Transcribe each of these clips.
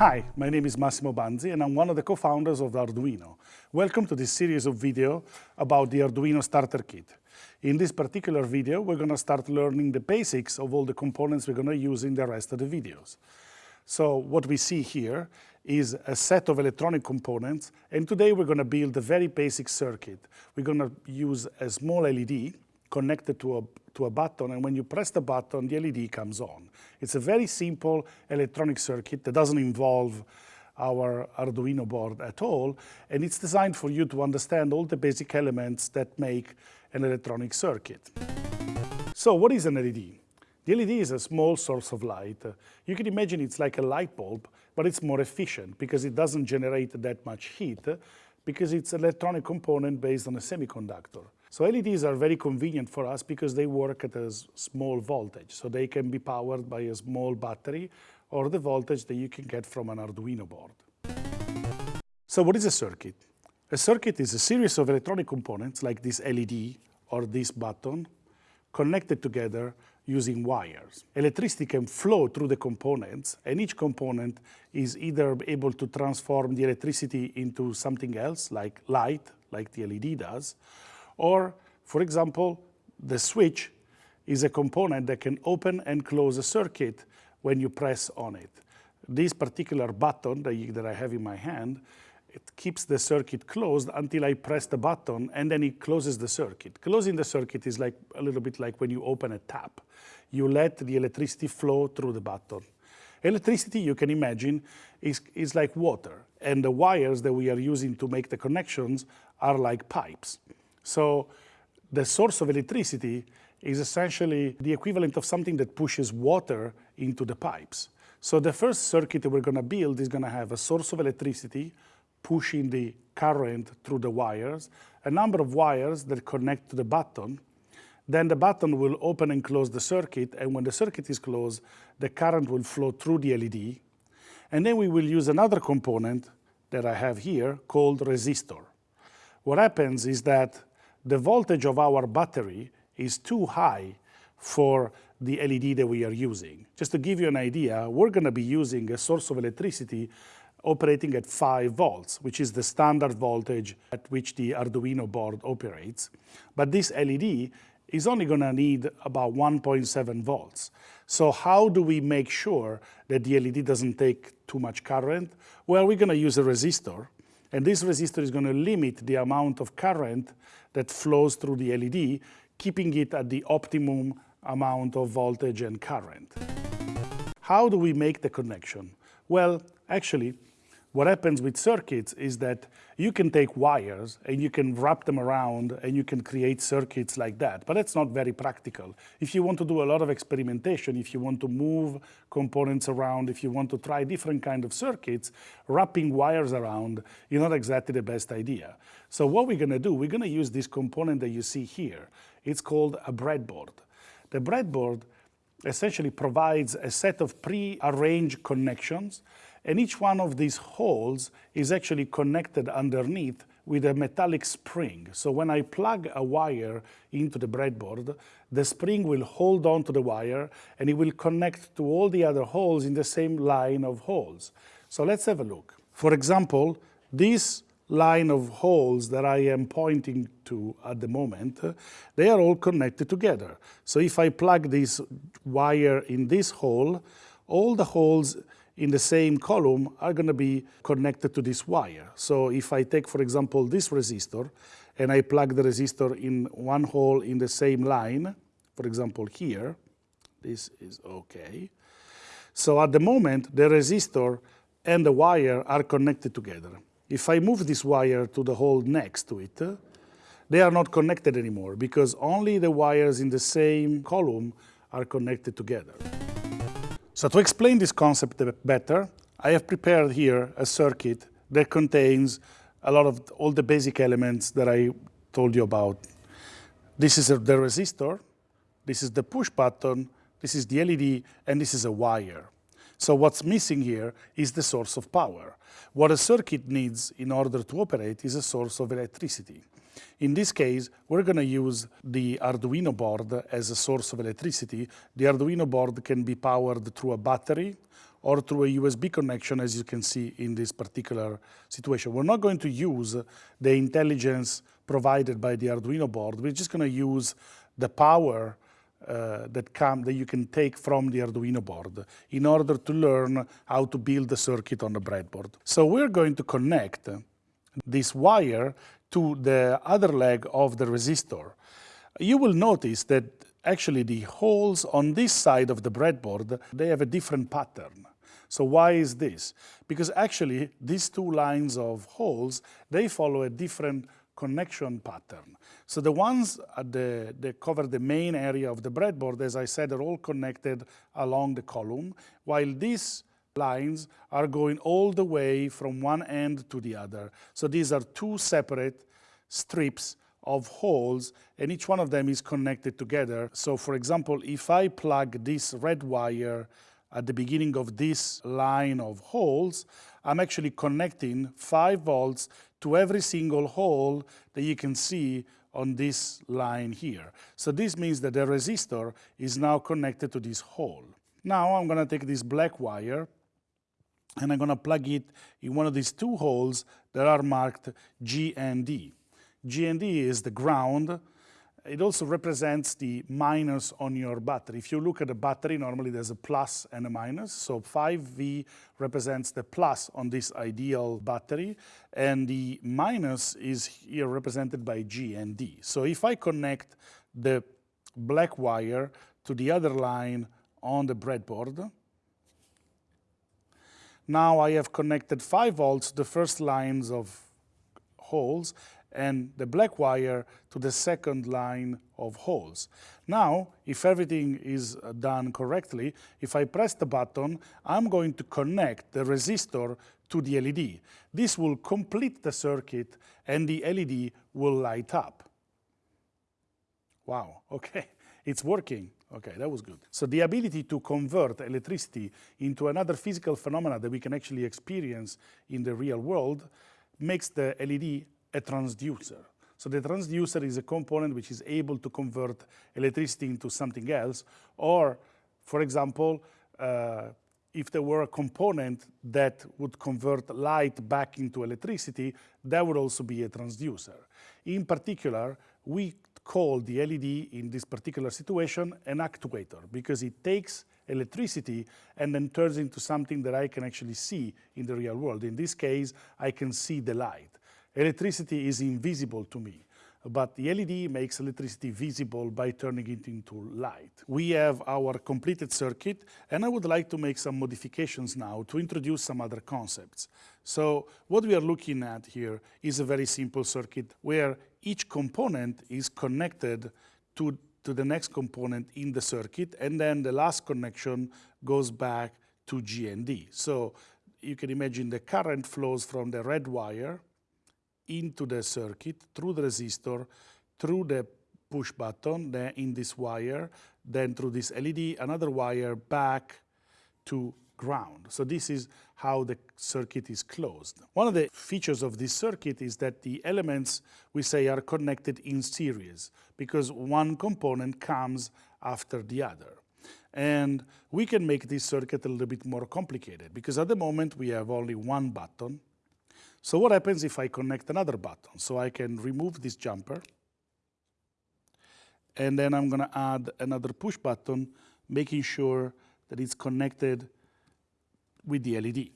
Hi, my name is Massimo Banzi and I'm one of the co-founders of Arduino. Welcome to this series of video about the Arduino Starter Kit. In this particular video, we're going to start learning the basics of all the components we're going to use in the rest of the videos. So what we see here is a set of electronic components, and today we're going to build a very basic circuit. We're going to use a small LED connected to a, to a button, and when you press the button, the LED comes on. It's a very simple electronic circuit that doesn't involve our Arduino board at all, and it's designed for you to understand all the basic elements that make an electronic circuit. So what is an LED? The LED is a small source of light. You can imagine it's like a light bulb, but it's more efficient because it doesn't generate that much heat because it's an electronic component based on a semiconductor. So LEDs are very convenient for us because they work at a small voltage. So they can be powered by a small battery or the voltage that you can get from an Arduino board. So what is a circuit? A circuit is a series of electronic components like this LED or this button connected together using wires. Electricity can flow through the components, and each component is either able to transform the electricity into something else, like light, like the LED does, or, for example, the switch is a component that can open and close a circuit when you press on it. This particular button that, you, that I have in my hand it keeps the circuit closed until I press the button and then it closes the circuit. Closing the circuit is like a little bit like when you open a tap. You let the electricity flow through the button. Electricity, you can imagine, is, is like water and the wires that we are using to make the connections are like pipes. So the source of electricity is essentially the equivalent of something that pushes water into the pipes. So the first circuit that we're going to build is going to have a source of electricity, pushing the current through the wires, a number of wires that connect to the button. Then the button will open and close the circuit, and when the circuit is closed, the current will flow through the LED. And then we will use another component that I have here called resistor. What happens is that the voltage of our battery is too high for the LED that we are using. Just to give you an idea, we're going to be using a source of electricity operating at 5 volts, which is the standard voltage at which the Arduino board operates. But this LED is only going to need about 1.7 volts. So how do we make sure that the LED doesn't take too much current? Well, we're going to use a resistor, and this resistor is going to limit the amount of current that flows through the LED, keeping it at the optimum amount of voltage and current. How do we make the connection? Well, actually, what happens with circuits is that you can take wires and you can wrap them around and you can create circuits like that, but that's not very practical. If you want to do a lot of experimentation, if you want to move components around, if you want to try different kind of circuits, wrapping wires around is not exactly the best idea. So what we're going to do, we're going to use this component that you see here. It's called a breadboard. The breadboard essentially provides a set of pre-arranged connections and each one of these holes is actually connected underneath with a metallic spring. So when I plug a wire into the breadboard, the spring will hold on to the wire and it will connect to all the other holes in the same line of holes. So let's have a look. For example, this line of holes that I am pointing to at the moment, they are all connected together. So if I plug this wire in this hole, all the holes in the same column are going to be connected to this wire. So if I take, for example, this resistor, and I plug the resistor in one hole in the same line, for example, here, this is okay. So at the moment, the resistor and the wire are connected together. If I move this wire to the hole next to it, they are not connected anymore because only the wires in the same column are connected together. So to explain this concept better, I have prepared here a circuit that contains a lot of all the basic elements that I told you about. This is the resistor, this is the push button, this is the LED, and this is a wire. So what's missing here is the source of power. What a circuit needs in order to operate is a source of electricity. In this case, we're going to use the Arduino board as a source of electricity. The Arduino board can be powered through a battery or through a USB connection, as you can see in this particular situation. We're not going to use the intelligence provided by the Arduino board. We're just going to use the power uh, that, come, that you can take from the Arduino board in order to learn how to build the circuit on the breadboard. So we're going to connect this wire to the other leg of the resistor. You will notice that actually the holes on this side of the breadboard, they have a different pattern. So why is this? Because actually these two lines of holes, they follow a different connection pattern. So the ones the, that cover the main area of the breadboard, as I said, are all connected along the column, while these lines are going all the way from one end to the other. So these are two separate strips of holes and each one of them is connected together. So for example, if I plug this red wire at the beginning of this line of holes, I'm actually connecting 5 volts to every single hole that you can see on this line here. So this means that the resistor is now connected to this hole. Now I'm going to take this black wire and I'm going to plug it in one of these two holes that are marked GND. G and D is the ground. It also represents the minus on your battery. If you look at a battery, normally there's a plus and a minus. So 5V represents the plus on this ideal battery, and the minus is here represented by GND. So if I connect the black wire to the other line on the breadboard, now I have connected 5 volts, the first lines of holes, and the black wire to the second line of holes. Now, if everything is uh, done correctly, if I press the button, I'm going to connect the resistor to the LED. This will complete the circuit and the LED will light up. Wow, okay, it's working. Okay, that was good. So the ability to convert electricity into another physical phenomena that we can actually experience in the real world makes the LED a transducer. So the transducer is a component which is able to convert electricity into something else, or, for example, uh, if there were a component that would convert light back into electricity, that would also be a transducer. In particular, we call the LED in this particular situation an actuator because it takes electricity and then turns into something that I can actually see in the real world. In this case, I can see the light. Electricity is invisible to me, but the LED makes electricity visible by turning it into light. We have our completed circuit, and I would like to make some modifications now to introduce some other concepts. So what we are looking at here is a very simple circuit where each component is connected to, to the next component in the circuit, and then the last connection goes back to GND. So you can imagine the current flows from the red wire into the circuit through the resistor, through the push button, then in this wire, then through this LED, another wire back to ground. So this is how the circuit is closed. One of the features of this circuit is that the elements, we say, are connected in series because one component comes after the other. And we can make this circuit a little bit more complicated because at the moment we have only one button so what happens if I connect another button? So I can remove this jumper, and then I'm going to add another push button, making sure that it's connected with the LED.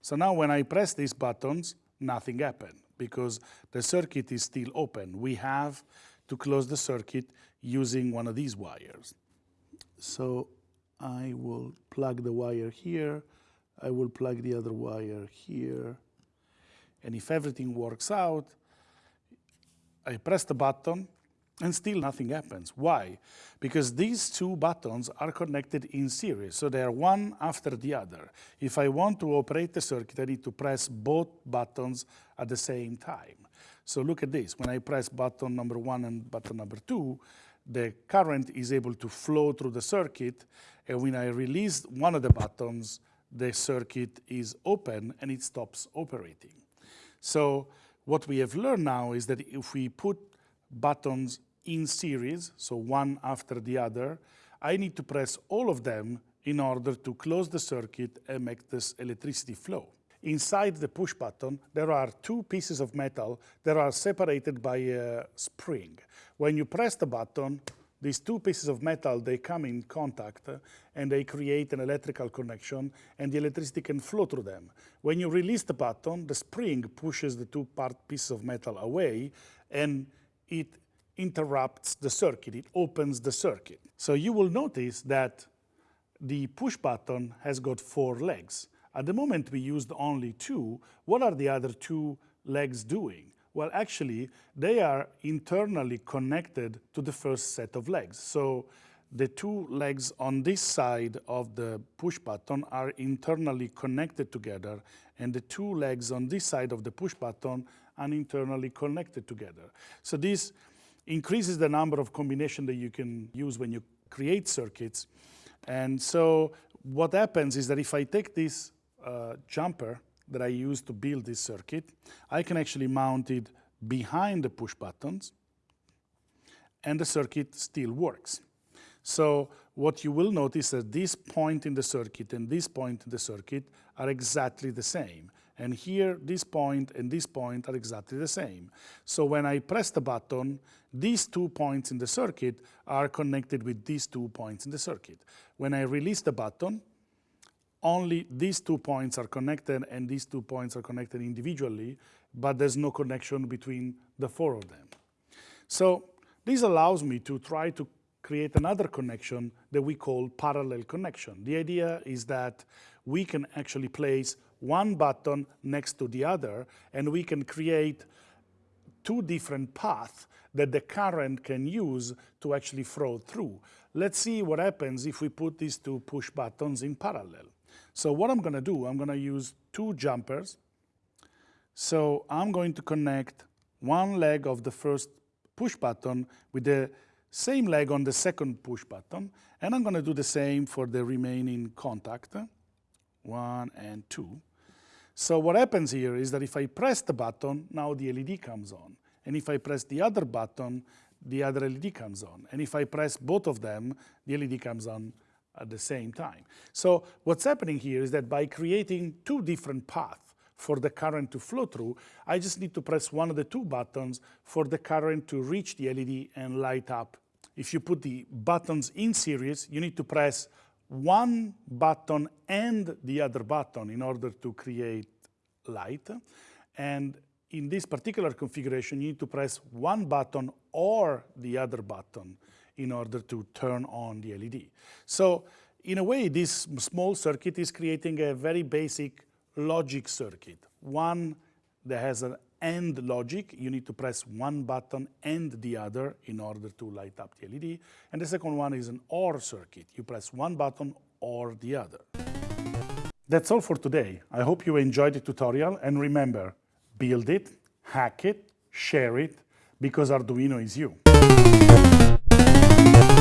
So now when I press these buttons, nothing happened because the circuit is still open. We have to close the circuit using one of these wires. So I will plug the wire here. I will plug the other wire here. And if everything works out, I press the button and still nothing happens. Why? Because these two buttons are connected in series, so they are one after the other. If I want to operate the circuit, I need to press both buttons at the same time. So look at this. When I press button number one and button number two, the current is able to flow through the circuit, and when I release one of the buttons, the circuit is open and it stops operating. So what we have learned now is that if we put buttons in series, so one after the other, I need to press all of them in order to close the circuit and make this electricity flow. Inside the push button, there are two pieces of metal that are separated by a spring. When you press the button, these two pieces of metal, they come in contact uh, and they create an electrical connection and the electricity can flow through them. When you release the button, the spring pushes the two part pieces of metal away and it interrupts the circuit, it opens the circuit. So you will notice that the push button has got four legs. At the moment we used only two. What are the other two legs doing? Well, actually, they are internally connected to the first set of legs. So the two legs on this side of the push button are internally connected together, and the two legs on this side of the push button are internally connected together. So this increases the number of combinations that you can use when you create circuits. And so what happens is that if I take this uh, jumper that I use to build this circuit, I can actually mount it behind the push buttons and the circuit still works. So what you will notice is that this point in the circuit and this point in the circuit are exactly the same. And here, this point and this point are exactly the same. So when I press the button, these two points in the circuit are connected with these two points in the circuit. When I release the button, only these two points are connected and these two points are connected individually, but there's no connection between the four of them. So this allows me to try to create another connection that we call parallel connection. The idea is that we can actually place one button next to the other and we can create two different paths that the current can use to actually flow through. Let's see what happens if we put these two push buttons in parallel. So what I'm going to do, I'm going to use two jumpers. So I'm going to connect one leg of the first push button with the same leg on the second push button. And I'm going to do the same for the remaining contact, one and two. So what happens here is that if I press the button, now the LED comes on. And if I press the other button, the other LED comes on. And if I press both of them, the LED comes on at the same time. So what's happening here is that by creating two different paths for the current to flow through, I just need to press one of the two buttons for the current to reach the LED and light up. If you put the buttons in series, you need to press one button and the other button in order to create light. And in this particular configuration, you need to press one button or the other button in order to turn on the LED. So in a way, this small circuit is creating a very basic logic circuit. One that has an AND logic, you need to press one button and the other in order to light up the LED. And the second one is an OR circuit. You press one button or the other. That's all for today. I hope you enjoyed the tutorial and remember, build it, hack it, share it, because Arduino is you. Thank you.